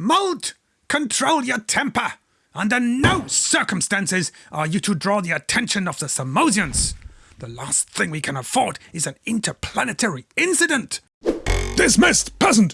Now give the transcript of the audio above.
Molt, control your temper. Under no circumstances are you to draw the attention of the Samosians. The last thing we can afford is an interplanetary incident. Dismissed, peasant!